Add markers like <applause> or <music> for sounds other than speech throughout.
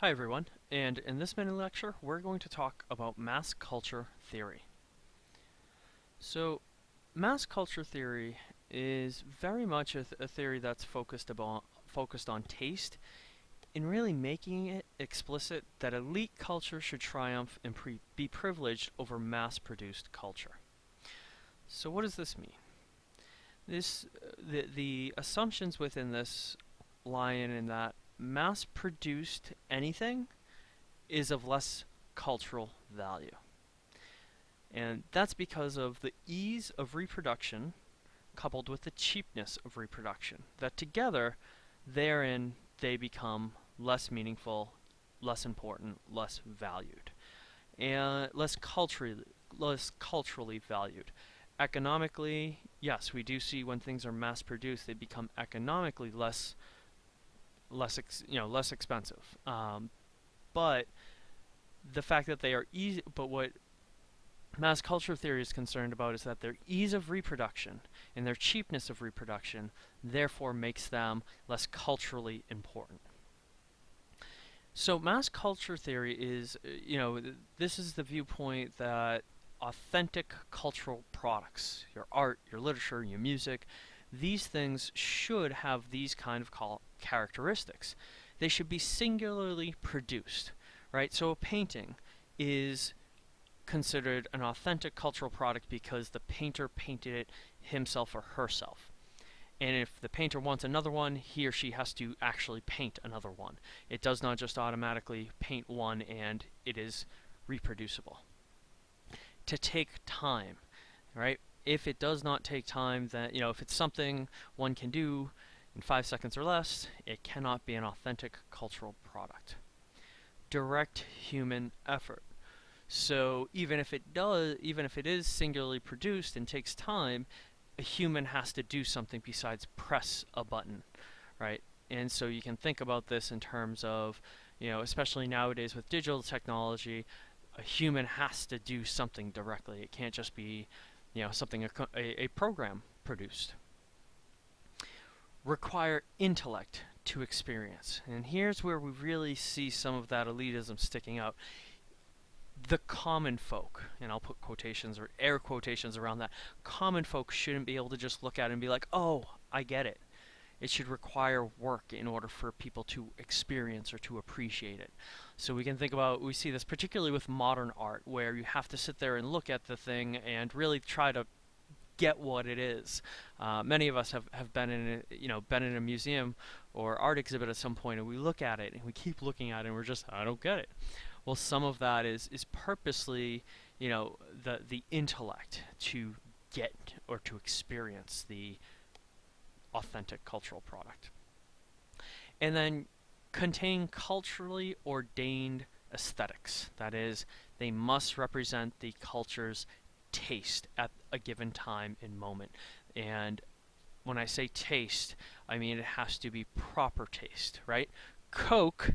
Hi everyone, and in this mini lecture we're going to talk about mass culture theory. So, mass culture theory is very much a, th a theory that's focused about focused on taste in really making it explicit that elite culture should triumph and be privileged over mass-produced culture. So what does this mean? This, uh, the, the assumptions within this lie in, in that mass produced anything is of less cultural value. And that's because of the ease of reproduction coupled with the cheapness of reproduction. That together, therein, they become less meaningful, less important, less valued, and less culturally, less culturally valued. Economically, yes, we do see when things are mass produced, they become economically less less you know less expensive. Um, but the fact that they are easy, but what mass culture theory is concerned about is that their ease of reproduction and their cheapness of reproduction therefore makes them less culturally important. So mass culture theory is, uh, you know, this is the viewpoint that authentic cultural products, your art, your literature, your music, these things should have these kind of characteristics. They should be singularly produced, right? So a painting is considered an authentic cultural product because the painter painted it himself or herself. And if the painter wants another one, he or she has to actually paint another one. It does not just automatically paint one and it is reproducible. To take time, right? If it does not take time, then, you know, if it's something one can do in five seconds or less, it cannot be an authentic cultural product. Direct human effort. So even if it does, even if it is singularly produced and takes time, a human has to do something besides press a button, right? And so you can think about this in terms of, you know, especially nowadays with digital technology, a human has to do something directly. It can't just be, you know, something a, a, a program produced require intellect to experience. And here's where we really see some of that elitism sticking out. The common folk, and I'll put quotations or air quotations around that, common folk shouldn't be able to just look at it and be like, oh, I get it. It should require work in order for people to experience or to appreciate it. So we can think about, we see this particularly with modern art, where you have to sit there and look at the thing and really try to get what it is. Uh, many of us have, have been in a, you know been in a museum or art exhibit at some point and we look at it and we keep looking at it and we're just I don't get it. Well, some of that is is purposely you know the the intellect to get or to experience the authentic cultural product. And then contain culturally ordained aesthetics. That is, they must represent the culture's taste at a given time and moment. And when I say taste, I mean it has to be proper taste, right? Coke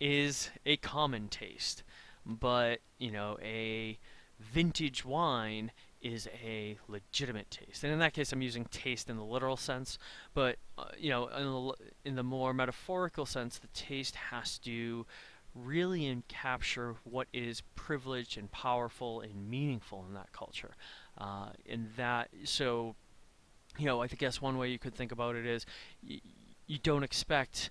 is a common taste, but, you know, a vintage wine is a legitimate taste. And in that case, I'm using taste in the literal sense, but, uh, you know, in the, in the more metaphorical sense, the taste has to really capture what is privileged and powerful and meaningful in that culture. Uh, and that, so, you know, I guess one way you could think about it is you don't expect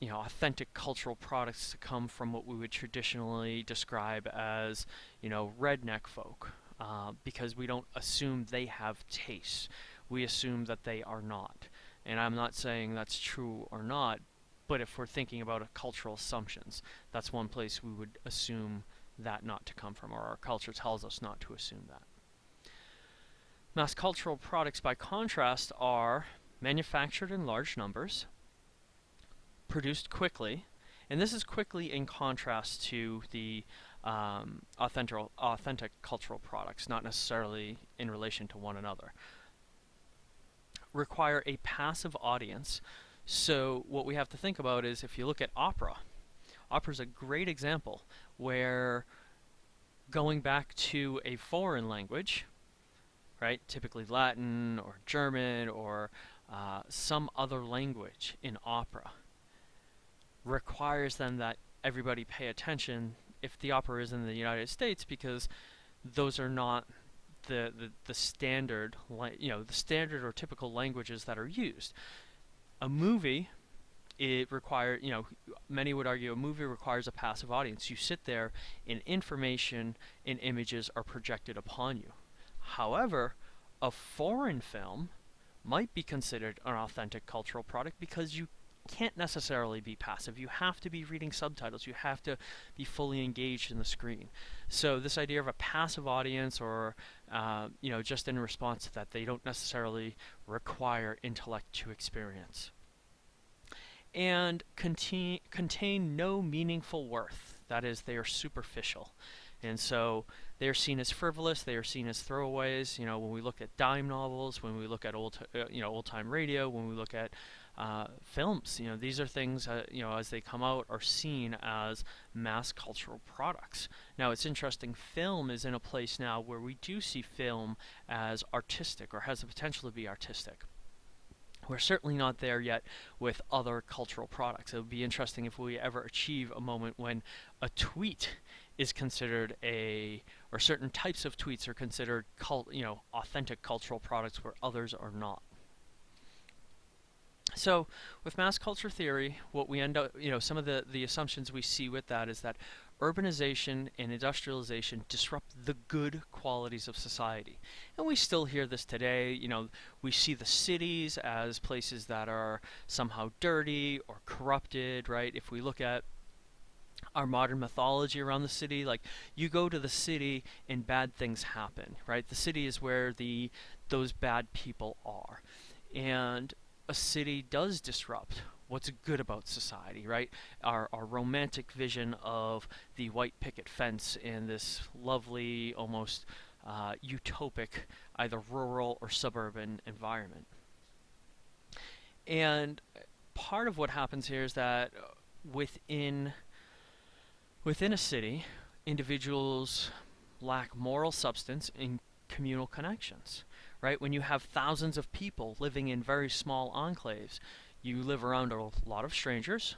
you know, authentic cultural products to come from what we would traditionally describe as, you know, redneck folk, uh, because we don't assume they have tastes. We assume that they are not. And I'm not saying that's true or not, but if we're thinking about cultural assumptions, that's one place we would assume that not to come from, or our culture tells us not to assume that. Mass cultural products, by contrast, are manufactured in large numbers, produced quickly, and this is quickly in contrast to the um, authentic, authentic cultural products, not necessarily in relation to one another. Require a passive audience so what we have to think about is if you look at opera, opera is a great example where going back to a foreign language, right, typically Latin or German or uh, some other language in opera, requires then that everybody pay attention if the opera is in the United States because those are not the, the, the standard, you know, the standard or typical languages that are used. A movie, it requires, you know, many would argue a movie requires a passive audience. You sit there and information and images are projected upon you. However, a foreign film might be considered an authentic cultural product because you can't necessarily be passive. You have to be reading subtitles. You have to be fully engaged in the screen. So this idea of a passive audience or, uh, you know, just in response to that, they don't necessarily require intellect to experience. And contain, contain no meaningful worth. That is, they are superficial. And so they're seen as frivolous, they are seen as throwaways. You know, when we look at dime novels, when we look at old, uh, you know, old-time radio, when we look at uh, films. You know, these are things, uh, you know, as they come out, are seen as mass cultural products. Now, it's interesting, film is in a place now where we do see film as artistic, or has the potential to be artistic. We're certainly not there yet with other cultural products. It would be interesting if we ever achieve a moment when a tweet is considered a, or certain types of tweets are considered, cult, you know, authentic cultural products where others are not. So with mass culture theory, what we end up, you know, some of the, the assumptions we see with that is that urbanization and industrialization disrupt the good qualities of society. And we still hear this today, you know, we see the cities as places that are somehow dirty or corrupted, right? If we look at our modern mythology around the city, like you go to the city and bad things happen, right? The city is where the those bad people are. And a city does disrupt what's good about society, right? Our, our romantic vision of the white picket fence in this lovely, almost uh, utopic, either rural or suburban environment. And part of what happens here is that within within a city, individuals lack moral substance and communal connections right? When you have thousands of people living in very small enclaves, you live around a lot of strangers,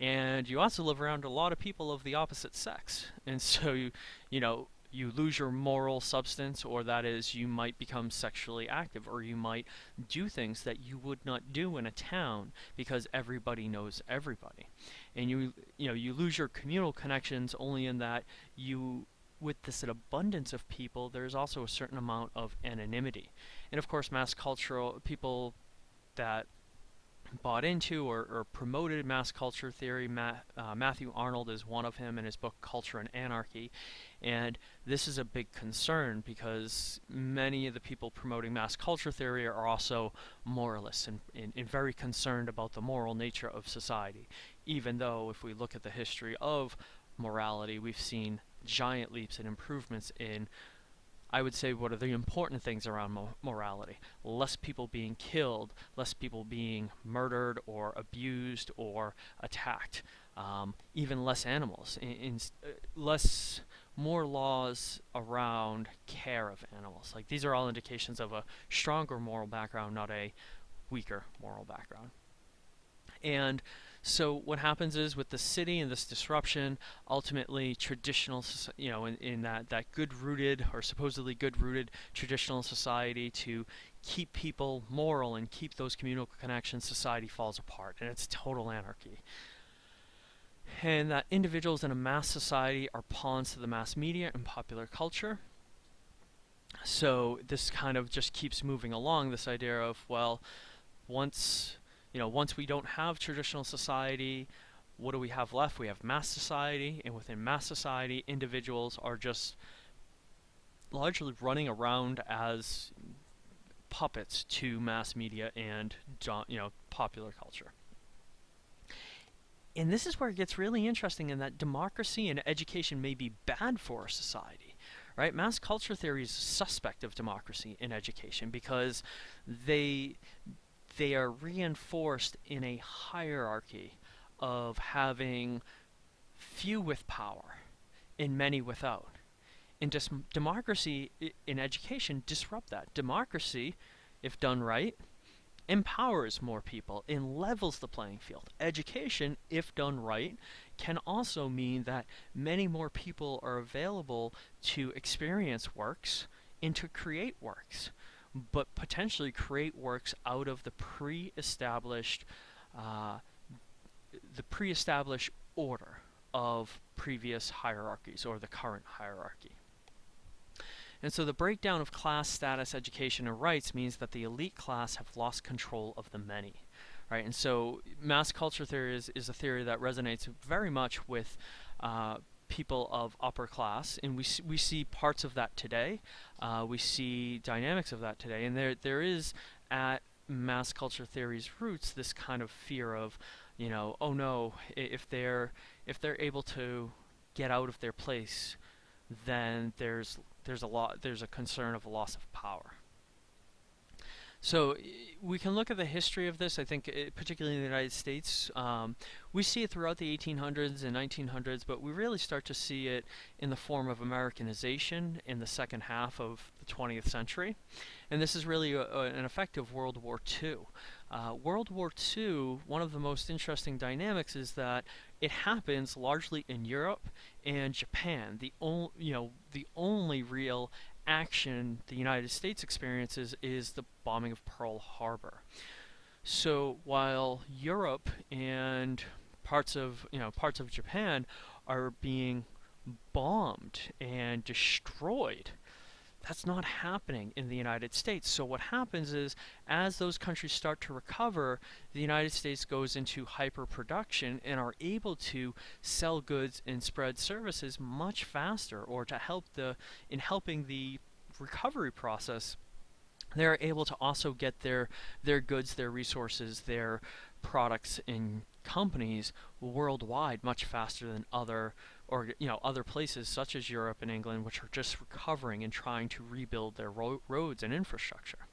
and you also live around a lot of people of the opposite sex. <laughs> And so you, you know, you lose your moral substance, or that is, you might become sexually active, or you might do things that you would not do in a town because everybody knows everybody. And you, you know, you lose your communal connections only in that you with this abundance of people, there's also a certain amount of anonymity. And of course, mass cultural people that bought into or, or promoted mass culture theory, Ma uh, Matthew Arnold is one of him in his book Culture and Anarchy. And this is a big concern because many of the people promoting mass culture theory are also moralists and, and, and very concerned about the moral nature of society. Even though if we look at the history of morality, we've seen giant leaps and improvements in I would say what are the important things around mo morality. Less people being killed, less people being murdered or abused or attacked. Um, even less animals, in, in uh, less, more laws around care of animals. Like these are all indications of a stronger moral background, not a weaker moral background. And so what happens is with the city and this disruption, ultimately traditional, you know, in, in that, that good-rooted or supposedly good-rooted traditional society to keep people moral and keep those communal connections, society falls apart and it's total anarchy. And that individuals in a mass society are pawns to the mass media and popular culture. So this kind of just keeps moving along, this idea of, well, once you know, once we don't have traditional society, what do we have left? We have mass society, and within mass society, individuals are just largely running around as puppets to mass media and you know popular culture. And this is where it gets really interesting in that democracy and education may be bad for a society. Right? Mass culture theory is suspect of democracy in education because they they are reinforced in a hierarchy of having few with power and many without. And democracy in education disrupt that. Democracy, if done right, empowers more people and levels the playing field. Education, if done right, can also mean that many more people are available to experience works and to create works, but potentially create works out of the pre-established uh, the pre-established order of previous hierarchies or the current hierarchy. And so the breakdown of class, status, education, and rights means that the elite class have lost control of the many. Right, and so mass culture theory is, is a theory that resonates very much with uh, people of upper class, and we we see parts of that today. Uh, we see dynamics of that today, and there there is at mass culture theory's roots this kind of fear of, you know, oh no, if they're if they're able to get out of their place, then there's there's a lot there's a concern of a loss of power. So we can look at the history of this. I think, it, particularly in the United States, um, we see it throughout the 1800s and 1900s, but we really start to see it in the form of Americanization in the second half of the 20th century, and this is really a, a, an effect of World War II. Uh, World War II, one of the most interesting dynamics is that it happens largely in Europe and Japan. The only, you know, the only real action the United States experiences is the bombing of Pearl Harbor. So while Europe and parts of, you know, parts of Japan are being bombed and destroyed, that's not happening in the United States. So what happens is, as those countries start to recover, the United States goes into hyper-production and are able to sell goods and spread services much faster, or to help the, in helping the recovery process, they're able to also get their, their goods, their resources, their products and companies worldwide much faster than other or you know other places such as Europe and England which are just recovering and trying to rebuild their ro roads and infrastructure.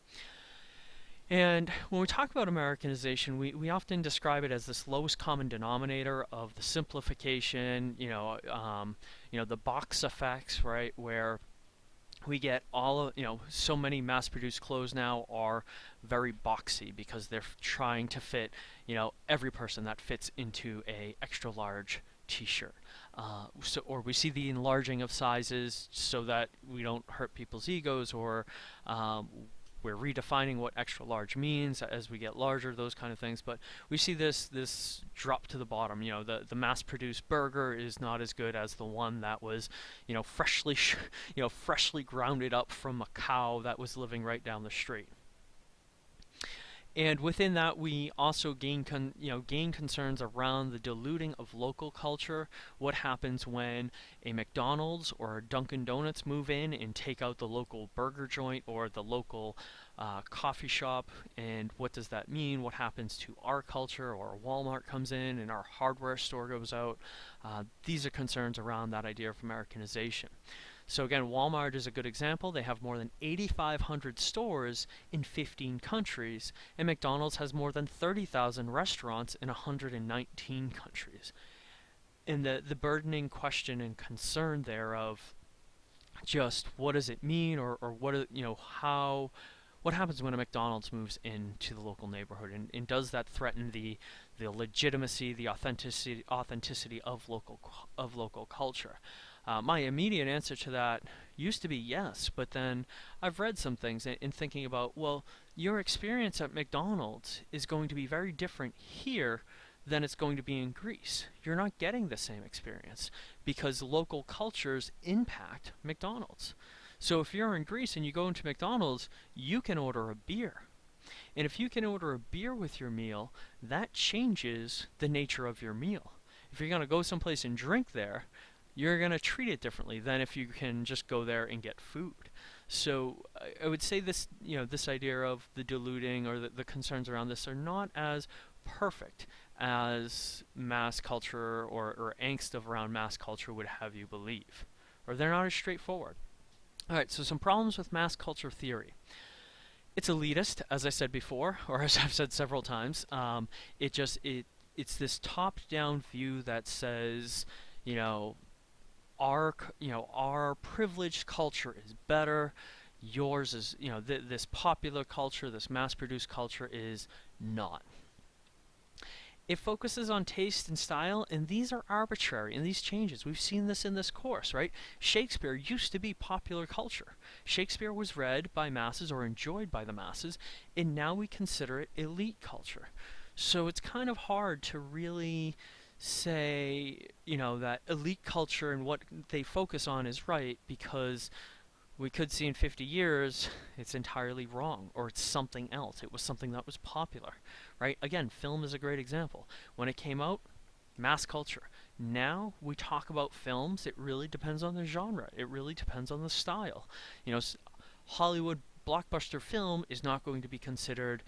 And when we talk about Americanization, we, we often describe it as this lowest common denominator of the simplification, you know, um, you know, the box effects, right, where we get all of, you know, so many mass-produced clothes now are very boxy because they're trying to fit, you know, every person that fits into a extra large t-shirt. Uh, so, or we see the enlarging of sizes so that we don't hurt people's egos, or um, we're redefining what extra large means as we get larger, those kind of things. But we see this this drop to the bottom. You know, the the mass-produced burger is not as good as the one that was, you know, freshly, <laughs> you know, freshly grounded up from a cow that was living right down the street. And within that, we also gain, you know, gain concerns around the diluting of local culture. What happens when a McDonald's or a Dunkin' Donuts move in and take out the local burger joint or the local uh, coffee shop? And what does that mean? What happens to our culture? Or Walmart comes in and our hardware store goes out. Uh, these are concerns around that idea of Americanization. So again, Walmart is a good example. They have more than 8,500 stores in 15 countries, and McDonald's has more than 30,000 restaurants in 119 countries. And the, the burdening question and concern there of just what does it mean or, or what, you know, how, what happens when a McDonald's moves into the local neighborhood and, and does that threaten the, the legitimacy, the authenticity, authenticity of local, of local culture? Uh, my immediate answer to that used to be yes, but then I've read some things in, in, thinking about, well, your experience at McDonald's is going to be very different here than it's going to be in Greece. You're not getting the same experience because local cultures impact McDonald's. So if you're in Greece and you go into McDonald's, you can order a beer. And if you can order a beer with your meal, that changes the nature of your meal. If you're going to go someplace and drink there, you're going to treat it differently than if you can just go there and get food. So I, I would say this, you know, this idea of the diluting or the, the concerns around this are not as perfect as mass culture or, or angst of around mass culture would have you believe. Or they're not as straightforward. Alright, so some problems with mass culture theory. It's elitist, as I said before, <laughs> or as I've said several times. Um, it just, it, it's this top-down view that says, you know, our you know our privileged culture is better yours is, you know, th this popular culture, this mass-produced culture is not. It focuses on taste and style, and these are arbitrary, and these changes. We've seen this in this course, right? Shakespeare used to be popular culture. Shakespeare was read by masses or enjoyed by the masses, and now we consider it elite culture. So it's kind of hard to really say, you know, that elite culture and what they focus on is right because we could see in 50 years it's entirely wrong or it's something else. It was something that was popular, right? Again, film is a great example. When it came out, mass culture. Now we talk about films, it really depends on the genre. It really depends on the style. You know, Hollywood blockbuster film is not going to be considered,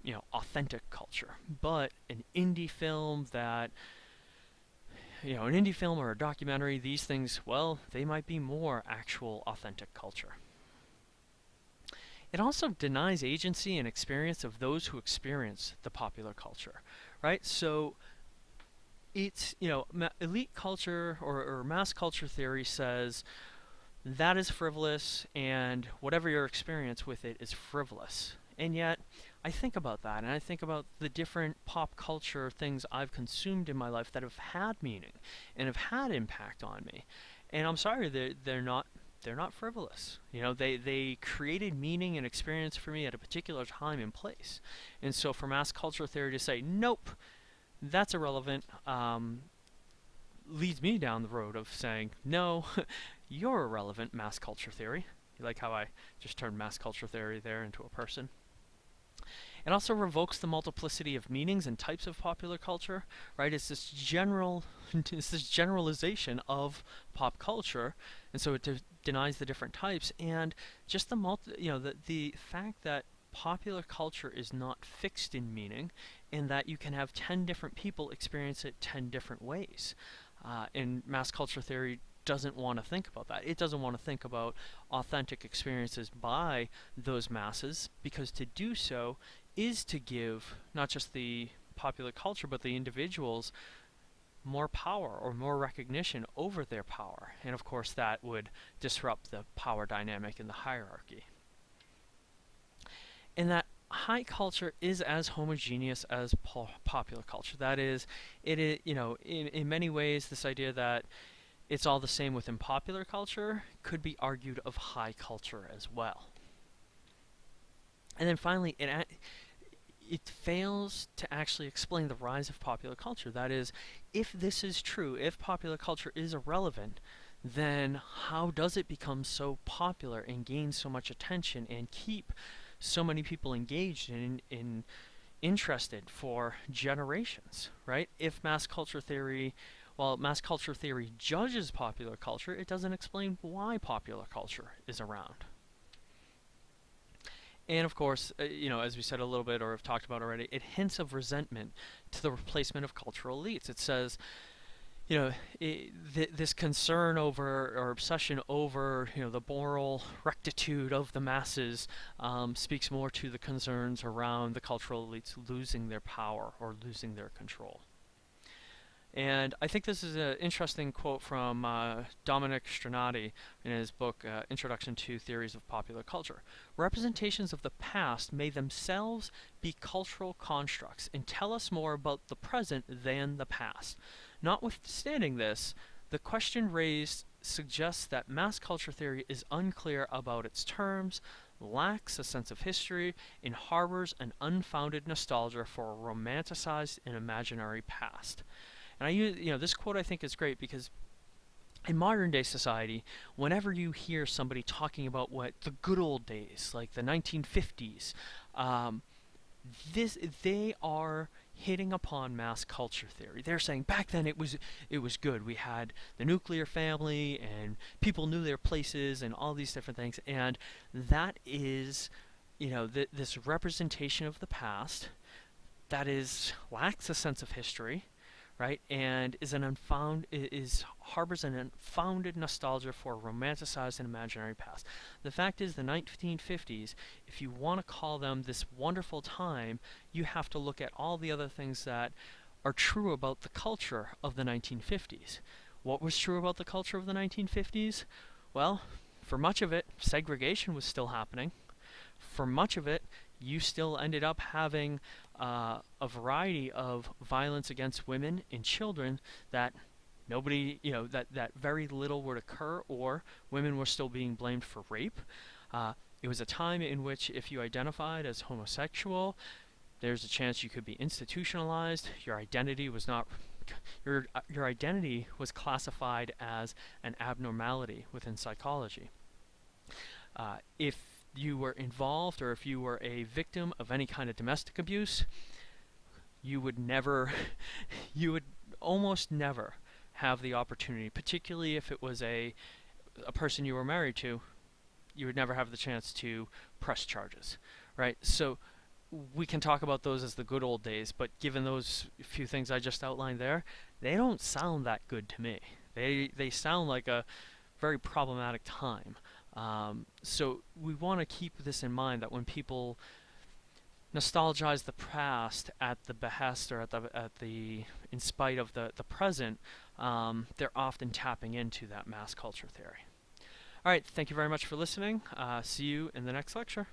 you know, authentic culture, but an indie film that you know, an indie film or a documentary, these things, well, they might be more actual authentic culture. It also denies agency and experience of those who experience the popular culture, right? So it's, you know, elite culture or, or mass culture theory says that is frivolous and whatever your experience with it is frivolous. And yet, I think about that, and I think about the different pop culture things I've consumed in my life that have had meaning and have had impact on me. And I'm sorry, they're, they're not they're not frivolous. You know, they, they created meaning and experience for me at a particular time and place. And so for mass culture theory to say, nope, that's irrelevant, um, leads me down the road of saying, no, <laughs> you're irrelevant, mass culture theory. You like how I just turned mass culture theory there into a person? It also revokes the multiplicity of meanings and types of popular culture, right? It's this general, <laughs> it's this generalization of pop culture, and so it de denies the different types and just the multi, you know, the the fact that popular culture is not fixed in meaning, and that you can have ten different people experience it ten different ways. Uh, and mass culture theory doesn't want to think about that. It doesn't want to think about authentic experiences by those masses because to do so is to give not just the popular culture but the individuals more power or more recognition over their power. And of course that would disrupt the power dynamic in the hierarchy. And that high culture is as homogeneous as po popular culture. That is, it is, you know, in, in many ways this idea that it's all the same within popular culture could be argued of high culture as well. And then finally, it it fails to actually explain the rise of popular culture. That is, if this is true, if popular culture is irrelevant, then how does it become so popular and gain so much attention and keep so many people engaged and in, in interested for generations, right? If mass culture theory, while mass culture theory judges popular culture, it doesn't explain why popular culture is around. And of course, uh, you know, as we said a little bit or have talked about already, it hints of resentment to the replacement of cultural elites. It says, you know, it, th this concern over or obsession over, you know, the moral rectitude of the masses um, speaks more to the concerns around the cultural elites losing their power or losing their control. And I think this is an interesting quote from uh, Dominic Strinati in his book uh, Introduction to Theories of Popular Culture. Representations of the past may themselves be cultural constructs and tell us more about the present than the past. Notwithstanding this, the question raised suggests that mass culture theory is unclear about its terms, lacks a sense of history, and harbors an unfounded nostalgia for a romanticized and imaginary past. And I use, you know, this quote I think is great because in modern day society, whenever you hear somebody talking about what the good old days, like the 1950s, um, this they are hitting upon mass culture theory. They're saying back then it was it was good. We had the nuclear family and people knew their places and all these different things. And that is, you know, th this representation of the past that is lacks a sense of history right? And is an unfound is harbors an unfounded nostalgia for a romanticized and imaginary past. The fact is, the 1950s, if you want to call them this wonderful time, you have to look at all the other things that are true about the culture of the 1950s. What was true about the culture of the 1950s? Well, for much of it, segregation was still happening. For much of it, you still ended up having uh, a variety of violence against women and children that nobody, you know, that, that very little would occur, or women were still being blamed for rape. Uh, it was a time in which if you identified as homosexual, there's a chance you could be institutionalized. Your identity was not your your identity was classified as an abnormality within psychology. Uh, if you were involved or if you were a victim of any kind of domestic abuse, you would never, <laughs> you would almost never have the opportunity, particularly if it was a, a person you were married to, you would never have the chance to press charges, right? So we can talk about those as the good old days, but given those few things I just outlined there, they don't sound that good to me. They, they sound like a very problematic time. Um, so we want to keep this in mind that when people nostalgize the past at the behest or at the at the in spite of the the present, um, they're often tapping into that mass culture theory. All right, thank you very much for listening. Uh, see you in the next lecture.